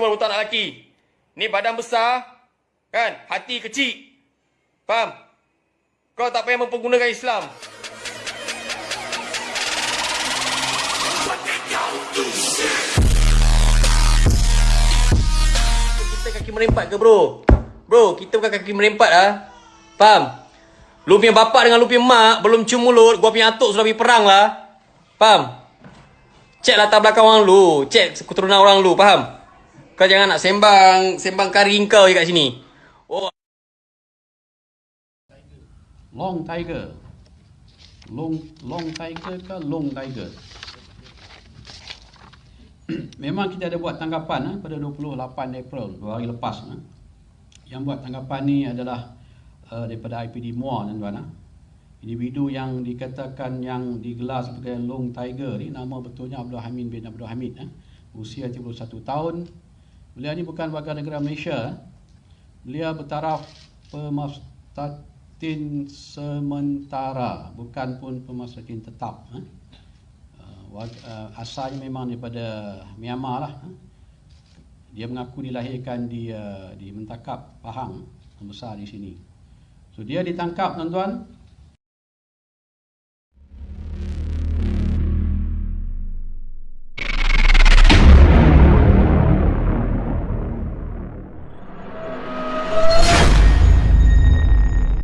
Itu baru tak nak lelaki. Ni badan besar, kan? Hati kecil. Faham? Kau tak payah mempergunakan Islam. Kita kaki merempat ke bro? Bro, kita bukan kaki merempat ah. Faham? Lu punya bapak dengan lu punya mak belum cium mulut, gua punya atuk sudah pergi perang lah. Faham? Cek latar belakang orang lu, cek keturunan orang lu, faham? Kau jangan nak sembang, sembang kari kau je kat sini. Oh, Long Tiger. Long Long Tiger ke Long Tiger? Memang kita ada buat tanggapan ha, pada 28 April, dua hari lepas. Ha. Yang buat tanggapan ni adalah uh, daripada IPD Muar tuan-tuan. Ha. Individu yang dikatakan yang digelar sebagai Long Tiger ni nama betulnya Abdul Hamid bin Abdul Hamid. Ha. Usia 31 tahun. Beliau ni bukan warga negara Malaysia. Ha. Beliau bertaraf pemasratin sementara, bukan pun pemasratin tetap. Ha. Uh, uh, asalnya memang daripada Myanmar lah. Ha. Dia mengaku dilahirkan di uh, di Mentakap Pahang, membesar di sini. So dia ditangkap tuan-tuan